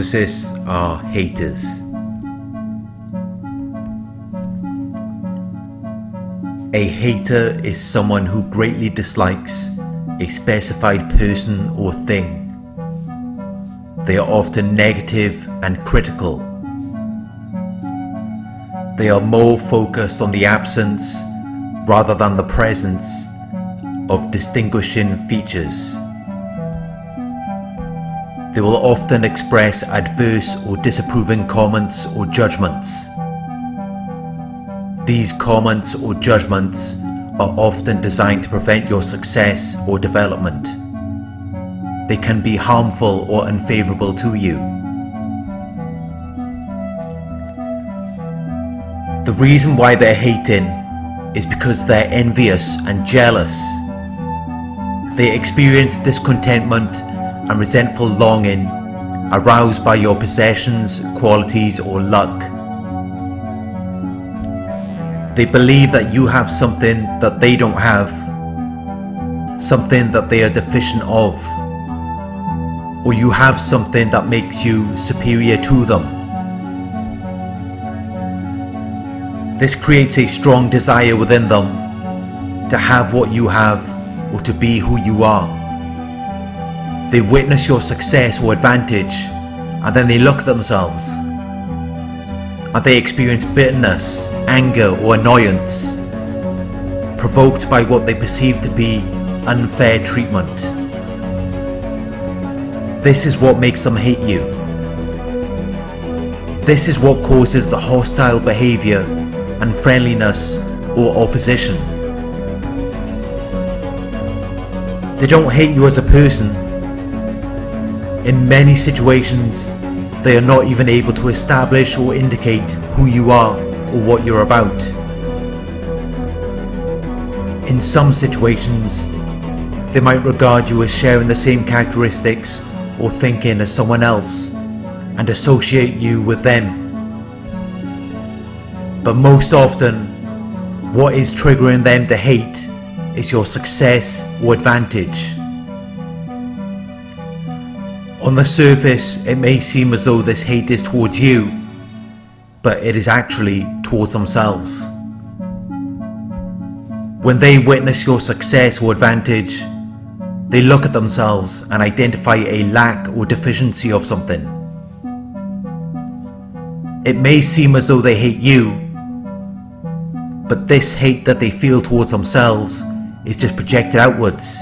Narcissists are haters. A hater is someone who greatly dislikes a specified person or thing. They are often negative and critical. They are more focused on the absence rather than the presence of distinguishing features. They will often express adverse or disapproving comments or judgments. These comments or judgments are often designed to prevent your success or development. They can be harmful or unfavorable to you. The reason why they're hating is because they're envious and jealous. They experience discontentment and resentful longing aroused by your possessions, qualities or luck. They believe that you have something that they don't have, something that they are deficient of, or you have something that makes you superior to them. This creates a strong desire within them to have what you have or to be who you are. They witness your success or advantage and then they look at themselves and they experience bitterness, anger or annoyance provoked by what they perceive to be unfair treatment. This is what makes them hate you. This is what causes the hostile behaviour, unfriendliness or opposition. They don't hate you as a person in many situations, they are not even able to establish or indicate who you are or what you're about. In some situations, they might regard you as sharing the same characteristics or thinking as someone else and associate you with them. But most often, what is triggering them to hate is your success or advantage. On the surface, it may seem as though this hate is towards you, but it is actually towards themselves. When they witness your success or advantage, they look at themselves and identify a lack or deficiency of something. It may seem as though they hate you, but this hate that they feel towards themselves is just projected outwards.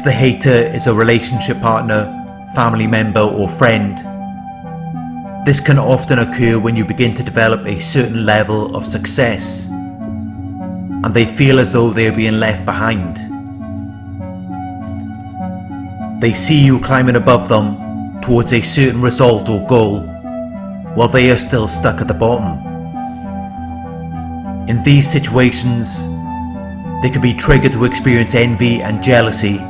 If the hater is a relationship partner, family member or friend, this can often occur when you begin to develop a certain level of success and they feel as though they are being left behind. They see you climbing above them towards a certain result or goal while they are still stuck at the bottom. In these situations, they can be triggered to experience envy and jealousy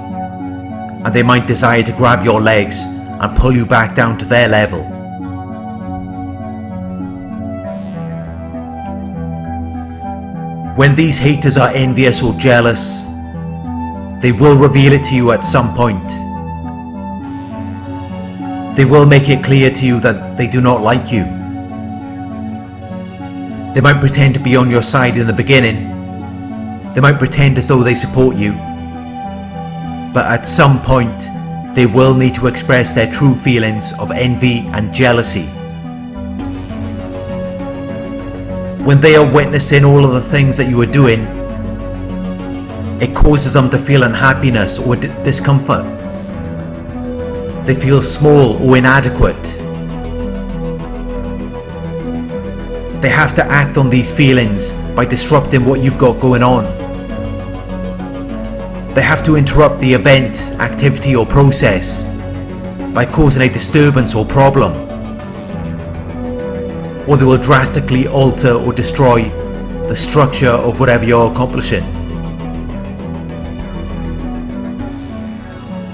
and they might desire to grab your legs and pull you back down to their level. When these haters are envious or jealous, they will reveal it to you at some point. They will make it clear to you that they do not like you. They might pretend to be on your side in the beginning. They might pretend as though they support you but at some point they will need to express their true feelings of envy and jealousy. When they are witnessing all of the things that you are doing, it causes them to feel unhappiness or discomfort. They feel small or inadequate. They have to act on these feelings by disrupting what you've got going on. They have to interrupt the event, activity or process by causing a disturbance or problem. Or they will drastically alter or destroy the structure of whatever you're accomplishing.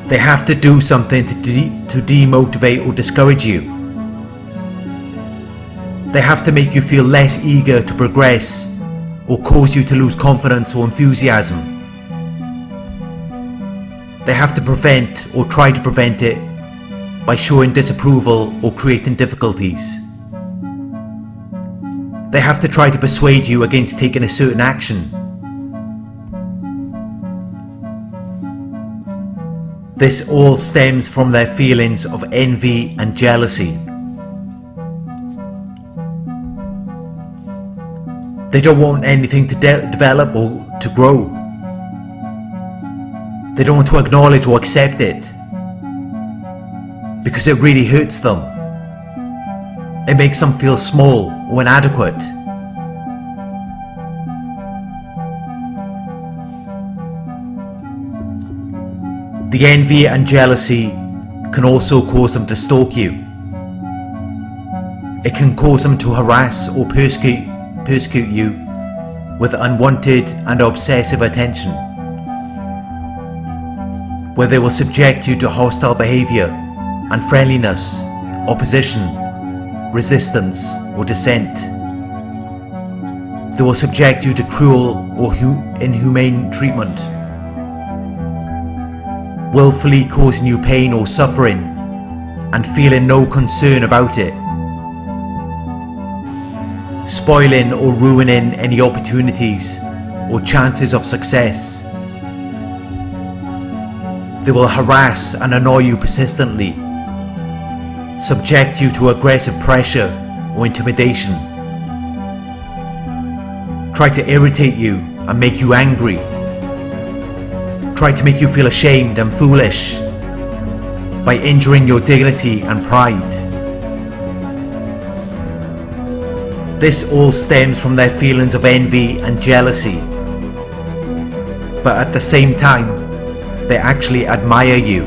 They have to do something to, de to demotivate or discourage you. They have to make you feel less eager to progress or cause you to lose confidence or enthusiasm. They have to prevent or try to prevent it by showing disapproval or creating difficulties. They have to try to persuade you against taking a certain action. This all stems from their feelings of envy and jealousy. They don't want anything to de develop or to grow. They don't want to acknowledge or accept it. Because it really hurts them. It makes them feel small or inadequate. The envy and jealousy can also cause them to stalk you. It can cause them to harass or persecute persecute you with unwanted and obsessive attention, where they will subject you to hostile behavior, unfriendliness, opposition, resistance, or dissent. They will subject you to cruel or inhumane treatment, willfully causing you pain or suffering and feeling no concern about it spoiling or ruining any opportunities or chances of success. They will harass and annoy you persistently, subject you to aggressive pressure or intimidation, try to irritate you and make you angry, try to make you feel ashamed and foolish by injuring your dignity and pride. This all stems from their feelings of envy and jealousy. But at the same time, they actually admire you.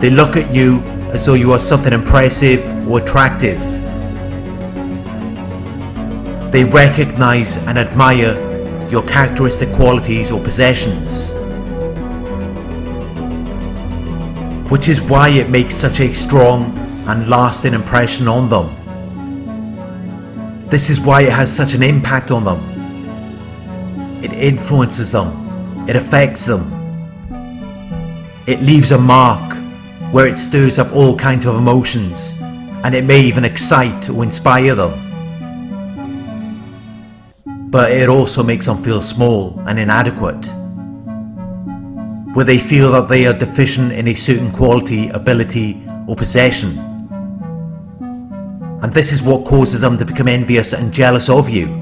They look at you as though you are something impressive or attractive. They recognize and admire your characteristic qualities or possessions. Which is why it makes such a strong and lasting impression on them. This is why it has such an impact on them. It influences them. It affects them. It leaves a mark where it stirs up all kinds of emotions and it may even excite or inspire them. But it also makes them feel small and inadequate. Where they feel that they are deficient in a certain quality, ability or possession and this is what causes them to become envious and jealous of you.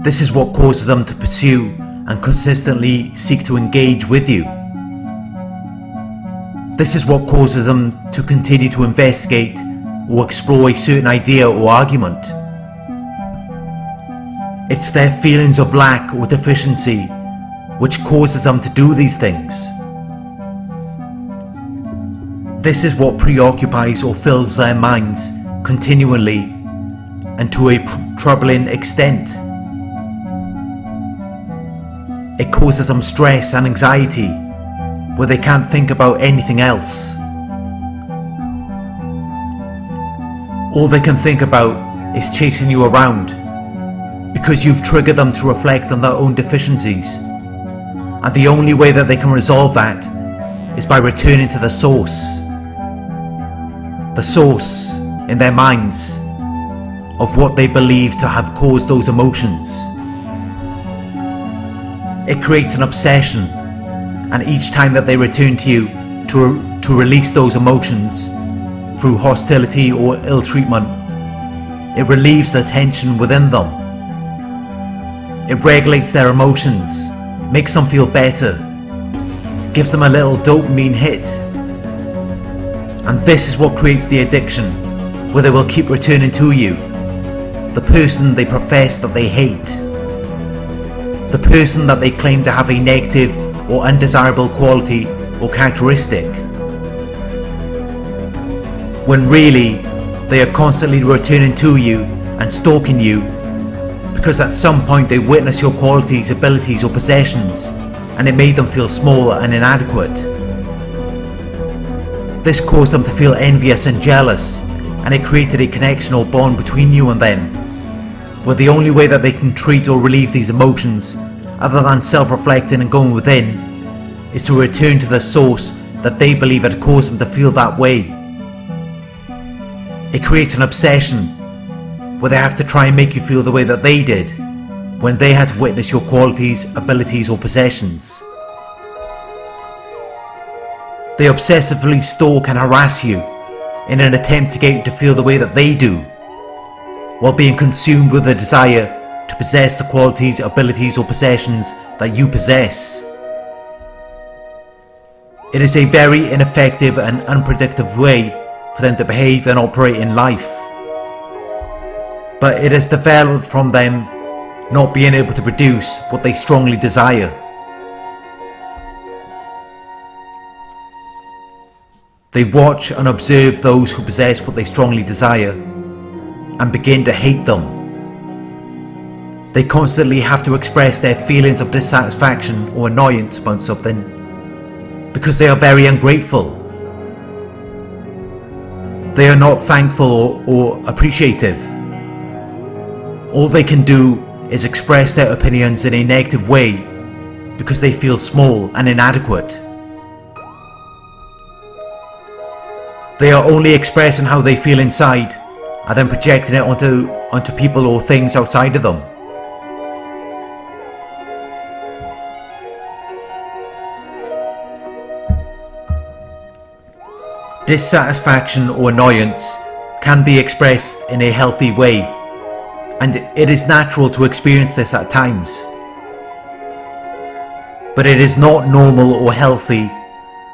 This is what causes them to pursue and consistently seek to engage with you. This is what causes them to continue to investigate or explore a certain idea or argument. It's their feelings of lack or deficiency which causes them to do these things. This is what preoccupies or fills their minds continually and to a troubling extent. It causes them stress and anxiety where they can't think about anything else. All they can think about is chasing you around because you've triggered them to reflect on their own deficiencies. And the only way that they can resolve that is by returning to the source the source in their minds of what they believe to have caused those emotions. It creates an obsession and each time that they return to you to, to release those emotions through hostility or ill treatment, it relieves the tension within them. It regulates their emotions, makes them feel better, gives them a little dopamine hit and this is what creates the addiction, where they will keep returning to you. The person they profess that they hate. The person that they claim to have a negative or undesirable quality or characteristic. When really, they are constantly returning to you and stalking you because at some point they witnessed your qualities, abilities or possessions and it made them feel small and inadequate. This caused them to feel envious and jealous, and it created a connection or bond between you and them, where the only way that they can treat or relieve these emotions, other than self-reflecting and going within, is to return to the source that they believe had caused them to feel that way. It creates an obsession where they have to try and make you feel the way that they did when they had to witness your qualities, abilities or possessions. They obsessively stalk and harass you in an attempt to get you to feel the way that they do, while being consumed with a desire to possess the qualities, abilities or possessions that you possess. It is a very ineffective and unpredictable way for them to behave and operate in life. But it is developed from them not being able to produce what they strongly desire. They watch and observe those who possess what they strongly desire and begin to hate them. They constantly have to express their feelings of dissatisfaction or annoyance about something because they are very ungrateful. They are not thankful or, or appreciative. All they can do is express their opinions in a negative way because they feel small and inadequate. They are only expressing how they feel inside and then projecting it onto, onto people or things outside of them. Dissatisfaction or annoyance can be expressed in a healthy way and it is natural to experience this at times. But it is not normal or healthy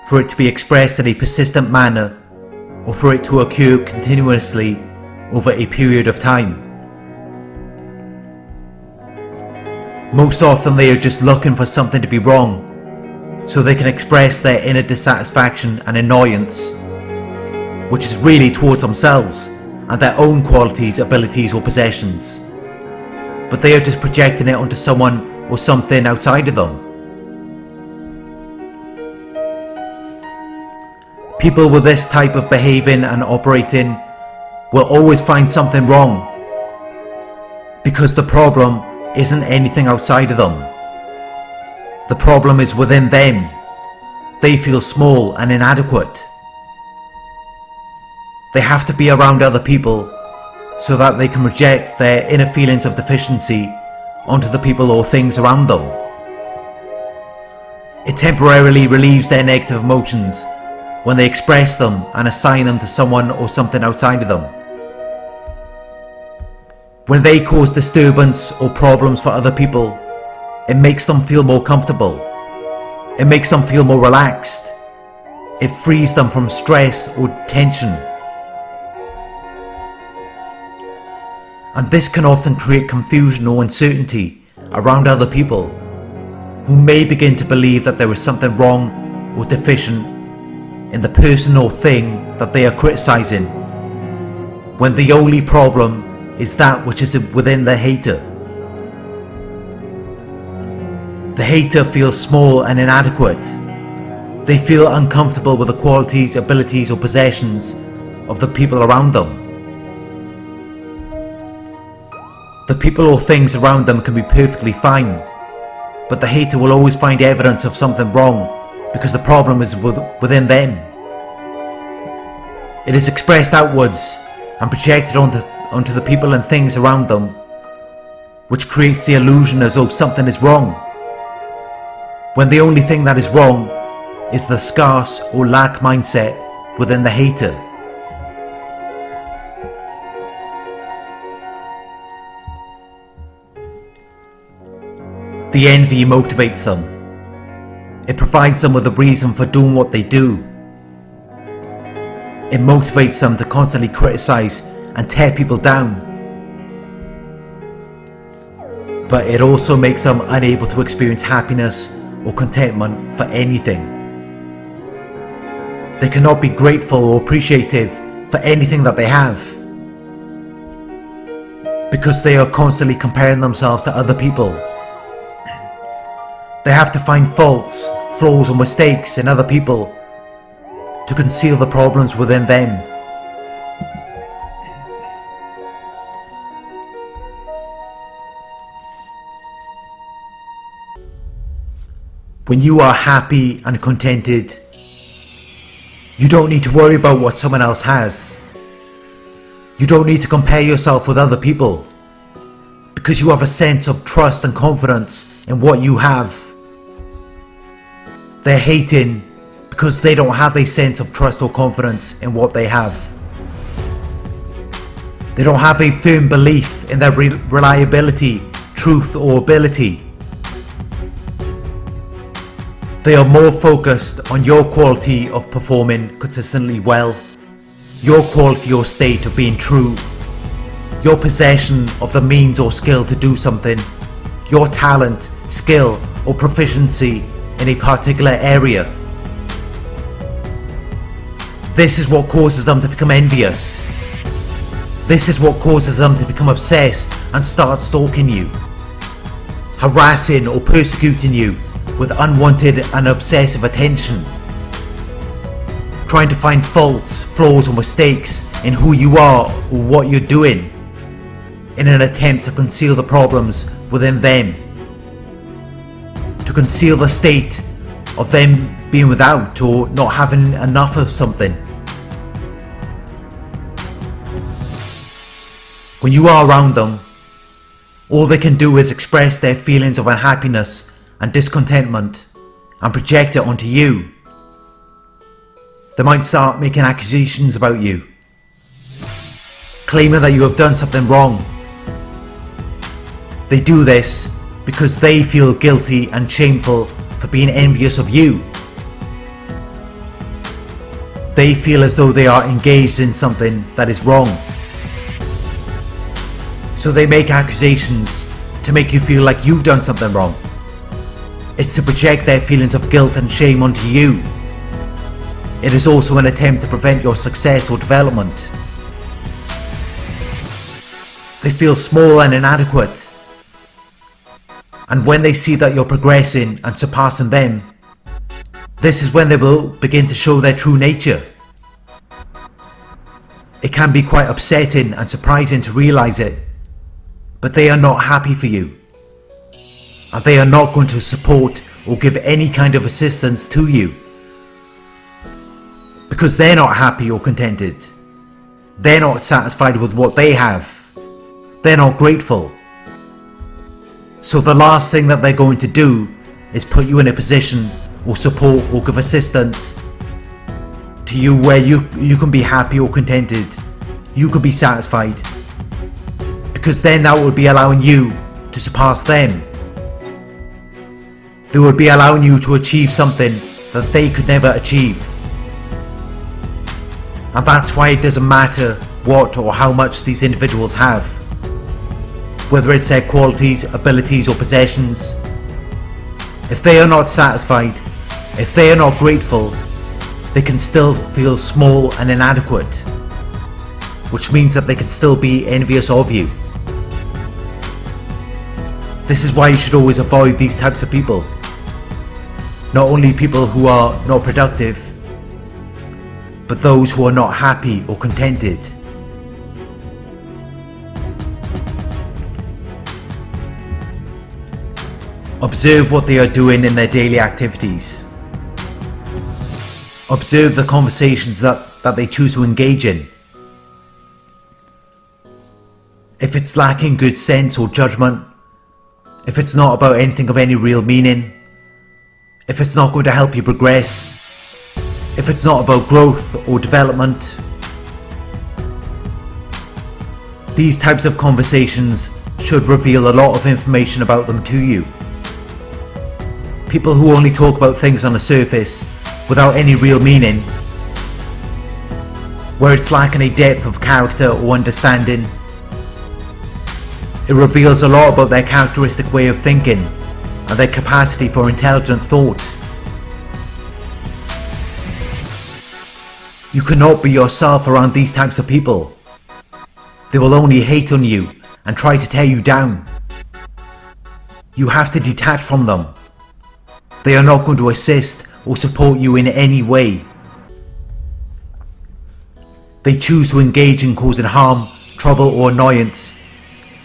for it to be expressed in a persistent manner or for it to occur continuously over a period of time. Most often they are just looking for something to be wrong so they can express their inner dissatisfaction and annoyance which is really towards themselves and their own qualities, abilities or possessions. But they are just projecting it onto someone or something outside of them. People with this type of behaving and operating will always find something wrong because the problem isn't anything outside of them. The problem is within them. They feel small and inadequate. They have to be around other people so that they can project their inner feelings of deficiency onto the people or things around them. It temporarily relieves their negative emotions when they express them and assign them to someone or something outside of them. When they cause disturbance or problems for other people, it makes them feel more comfortable. It makes them feel more relaxed. It frees them from stress or tension. and this can often create confusion or uncertainty around other people who may begin to believe that there is something wrong or deficient in the person or thing that they are criticizing when the only problem is that which is within the hater. The hater feels small and inadequate. They feel uncomfortable with the qualities, abilities or possessions of the people around them. The people or things around them can be perfectly fine, but the hater will always find evidence of something wrong because the problem is within them. It is expressed outwards and projected onto, onto the people and things around them, which creates the illusion as though something is wrong, when the only thing that is wrong is the scarce or lack mindset within the hater. The envy motivates them. It provides them with a reason for doing what they do. It motivates them to constantly criticize and tear people down. But it also makes them unable to experience happiness or contentment for anything. They cannot be grateful or appreciative for anything that they have. Because they are constantly comparing themselves to other people they have to find faults, flaws or mistakes in other people to conceal the problems within them. When you are happy and contented, you don't need to worry about what someone else has. You don't need to compare yourself with other people because you have a sense of trust and confidence in what you have. They're hating because they don't have a sense of trust or confidence in what they have. They don't have a firm belief in their re reliability, truth or ability. They are more focused on your quality of performing consistently well, your quality or state of being true, your possession of the means or skill to do something, your talent, skill or proficiency in a particular area. This is what causes them to become envious. This is what causes them to become obsessed and start stalking you, harassing or persecuting you with unwanted and obsessive attention, trying to find faults, flaws or mistakes in who you are or what you're doing in an attempt to conceal the problems within them, to conceal the state of them being without or not having enough of something. When you are around them, all they can do is express their feelings of unhappiness and discontentment and project it onto you. They might start making accusations about you, claiming that you have done something wrong. They do this because they feel guilty and shameful for being envious of you. They feel as though they are engaged in something that is wrong. So they make accusations to make you feel like you've done something wrong. It's to project their feelings of guilt and shame onto you. It is also an attempt to prevent your success or development. They feel small and inadequate. And when they see that you're progressing and surpassing them, this is when they will begin to show their true nature. It can be quite upsetting and surprising to realise it, but they are not happy for you and they are not going to support or give any kind of assistance to you because they're not happy or contented. They're not satisfied with what they have. They're not grateful. So the last thing that they're going to do is put you in a position or support or give assistance to you where you, you can be happy or contented. You could be satisfied. Because then that would be allowing you to surpass them they would be allowing you to achieve something that they could never achieve. And that's why it doesn't matter what or how much these individuals have. Whether it's their qualities, abilities or possessions. If they are not satisfied, if they are not grateful, they can still feel small and inadequate. Which means that they can still be envious of you. This is why you should always avoid these types of people not only people who are not productive, but those who are not happy or contented. Observe what they are doing in their daily activities. Observe the conversations that, that they choose to engage in. If it's lacking good sense or judgment, if it's not about anything of any real meaning, if it's not going to help you progress, if it's not about growth or development. These types of conversations should reveal a lot of information about them to you. People who only talk about things on the surface without any real meaning, where it's lacking a depth of character or understanding. It reveals a lot about their characteristic way of thinking and their capacity for intelligent thought. You cannot be yourself around these types of people. They will only hate on you and try to tear you down. You have to detach from them. They are not going to assist or support you in any way. They choose to engage in causing harm, trouble or annoyance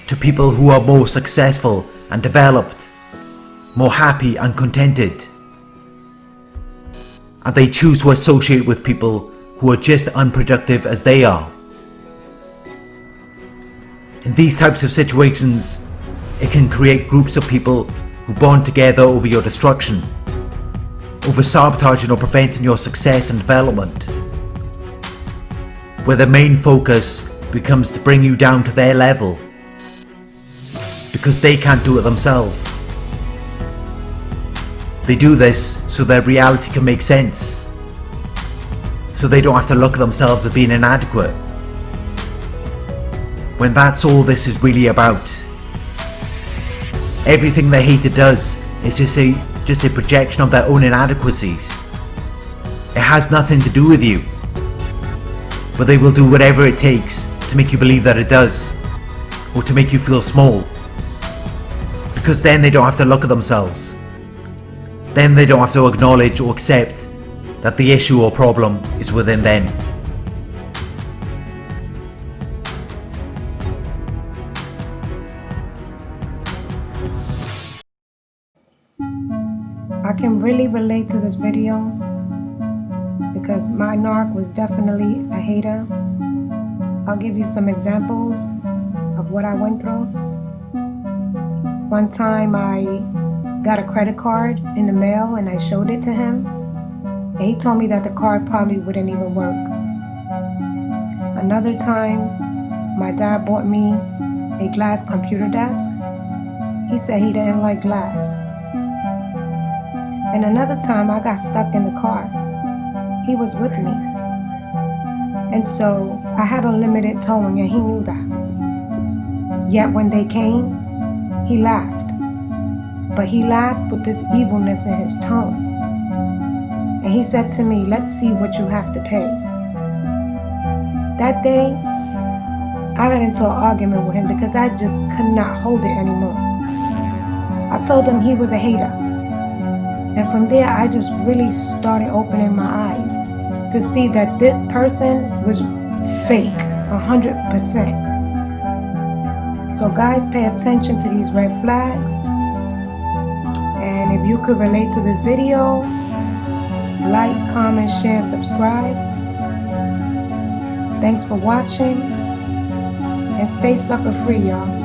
to people who are more successful and developed more happy and contented. and they choose to associate with people who are just unproductive as they are. In these types of situations, it can create groups of people who bond together over your destruction, over sabotaging or preventing your success and development, where the main focus becomes to bring you down to their level, because they can't do it themselves. They do this so their reality can make sense, so they don't have to look at themselves as being inadequate. When that's all this is really about. Everything the hater does is just a, just a projection of their own inadequacies. It has nothing to do with you. But they will do whatever it takes to make you believe that it does. Or to make you feel small. Because then they don't have to look at themselves. Then they don't have to acknowledge or accept that the issue or problem is within them. I can really relate to this video because my narc was definitely a hater. I'll give you some examples of what I went through. One time I got a credit card in the mail and I showed it to him. And he told me that the card probably wouldn't even work. Another time, my dad bought me a glass computer desk. He said he didn't like glass. And another time I got stuck in the car. He was with me. And so I had unlimited towing and he knew that. Yet when they came, he laughed. But he laughed with this evilness in his tone. And he said to me, let's see what you have to pay. That day, I got into an argument with him because I just could not hold it anymore. I told him he was a hater. And from there, I just really started opening my eyes to see that this person was fake, 100%. So guys, pay attention to these red flags. You could relate to this video, like, comment, share, subscribe. Thanks for watching. And stay sucker free, y'all.